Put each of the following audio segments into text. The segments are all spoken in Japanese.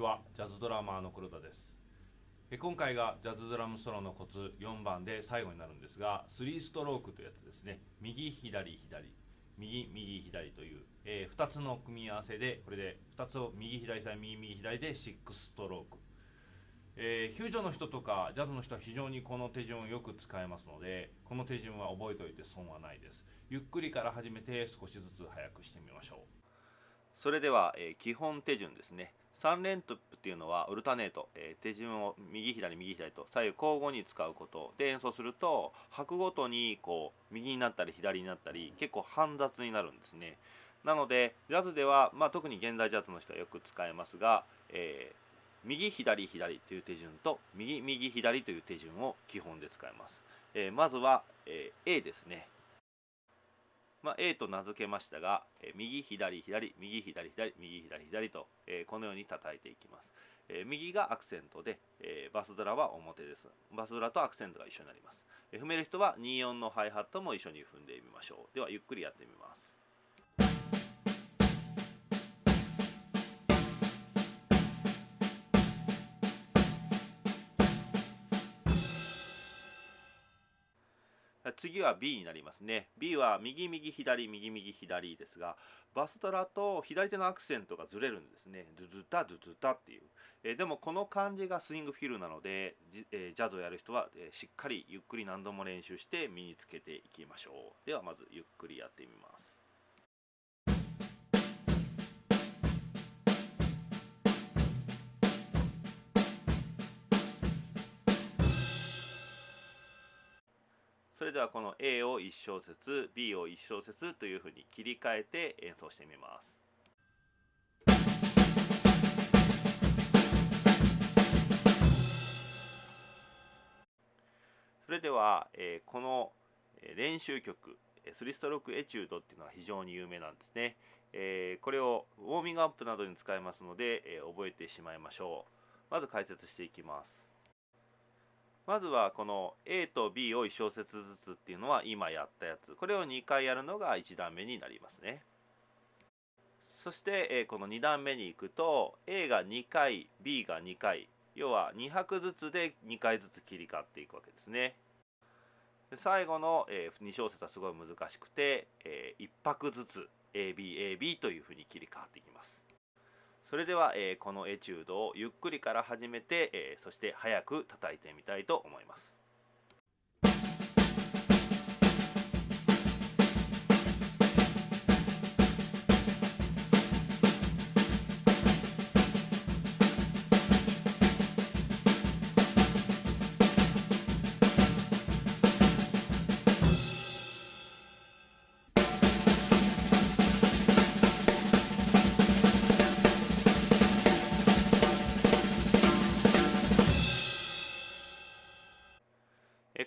ちは。ジャズドラマーの黒田です。え今回がジャズドラムソロのコツ4番で最後になるんですが3ストロークというやつですね。右左左。右右左という、えー、2つの組み合わせでこれで2つを右左左右右左で6ストローク、えー、フュージョンの人とかジャズの人は非常にこの手順をよく使えますのでこの手順は覚えておいて損はないです。ゆっくりから始めて少しずつ早くしてみましょう。それでは、えー、基本手順ですね。3連トップっていうのはウルタネート、えー、手順を右左右左と左右交互に使うこと。で演奏すると拍ごとにこう右になったり左になったり結構煩雑になるんですね。なのでジャズでは、まあ、特に現代ジャズの人はよく使えますが、えー、右左左という手順と右右左という手順を基本で使います、えー、まずは、え A ですね。まあ、A と名付けましたが、え右左左右左左右左左と、えこのように叩いていきます、え右がアクセントで、えバスドラは表です。バスドラとアクセントが一緒になります、え踏める人は24のハイハットも一緒に踏んでみましょう。ではゆっくりやってみます。次は B になりますね。B は右右左右右左ですがバストラと左手のアクセントがずれるんですね。ドゥドゥタドゥドゥタっていう、え、でもこの感じがスイングフィルなのでジ,、え、ジャズをやる人は、え、しっかりゆっくり何度も練習して身につけていきましょう。ではまずゆっくりやってみます。それではこの A を1小節 B を1小節というふうに切り替えて演奏してみます。それでは、えー、この練習曲スリストロックエチュードっていうのは非常に有名なんですね、えー、これをウォーミングアップなどに使えますので、えー、覚えてしまいましょう。まず解説していきます。まずはこの A と B を1小節ずつっていうのは今やったやつ。これを2回やるのが1段目になりますね。そしてこの2段目に行くと A が2回 B が2回要は2拍ずつで2回ずつ切り替わっていくわけですね。最後の2小節はすごい難しくて1拍ずつ ABAB というふうに切り替わっていきます。それでは、えー、このエチュードをゆっくりから始めて、えー、そして早く叩いてみたいと思います。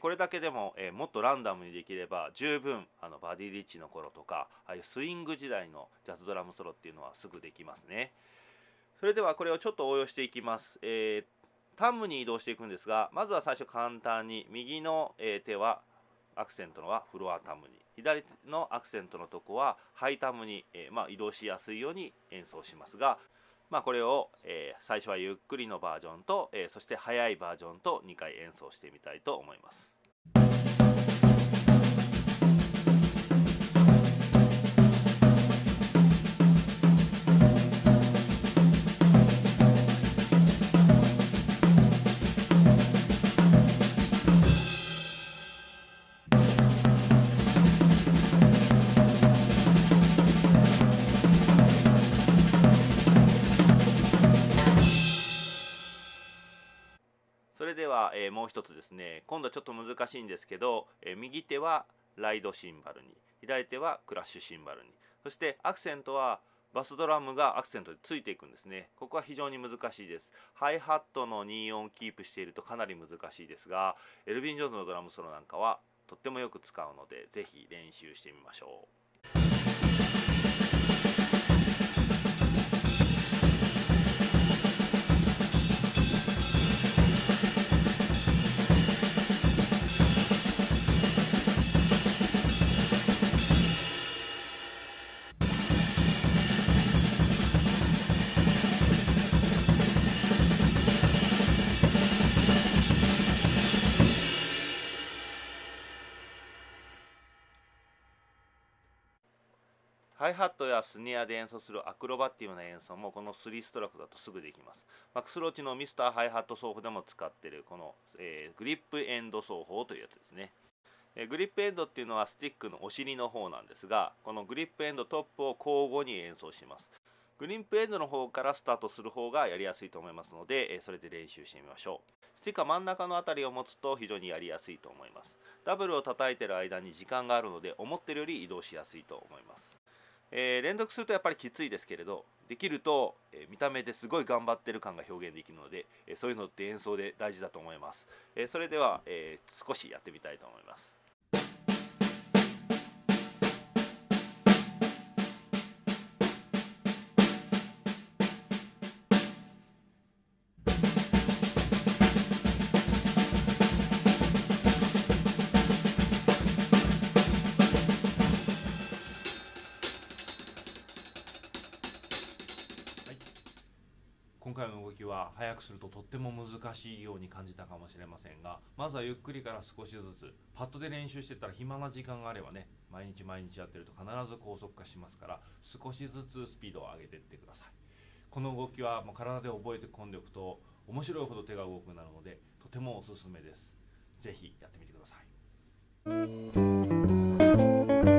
これだけでも、えもっとランダムにできれば十分あのバディ・リッチの頃とかああいうスイング時代のジャズドラムソロっていうのはすぐできますね。それではこれをちょっと応用していきます、えー、タムに移動していくんですがまずは最初簡単に右の、え手はアクセントのはフロアタムに。左のアクセントのとこはハイタムに、えー、まあ、移動しやすいように演奏しますがまあ、これを、えー、最初はゆっくりのバージョンと、えー、そして速いバージョンと2回演奏してみたいと思います。れでは、えー、もう一つですね。今度はちょっと難しいんですけど、えー、右手はライドシンバルに左手はクラッシュシンバルに。そしてアクセントはバスドラムがアクセントでついていくんですね。ここは非常に難しいです。ハイハットの2音キープしているとかなり難しいですがエルヴィン・ジョーンズのドラムソロなんかはとってもよく使うので是非練習してみましょう。ハイハットやスネアで演奏するアクロバティブな演奏もこの3ストロークだとすぐできます。マックスローチのミスターハイハット奏法でも使っているこの、えー、グリップエンド奏法というやつですね。えグリップエンドっていうのはスティックのお尻の方なんですがこのグリップエンドトップを交互に演奏します。グリップエンドの方からスタートする方がやりやすいと思いますので、えそれで練習してみましょう。スティックは真ん中の辺りを持つと非常にやりやすいと思います。ダブルを叩いてる間に時間があるので思ってるより移動しやすいと思います。えー、連続するとやっぱりきついですけれどできると、えー、見た目ですごい頑張ってる感が表現できるので、えー、そういうのって演奏で大事だと思います、えそれでは、え少しやってみたいと思います。今回の動きは速くするととっても難しいように感じたかもしれませんがまずはゆっくりから少しずつパッドで練習してたら暇な時間があればね毎日毎日やってると必ず高速化しますから少しずつスピードを上げていってください。この動きはもう体で覚えて込んでおくと面白いほど手が動くなるのでとてもおすすめです。是非やってみてください。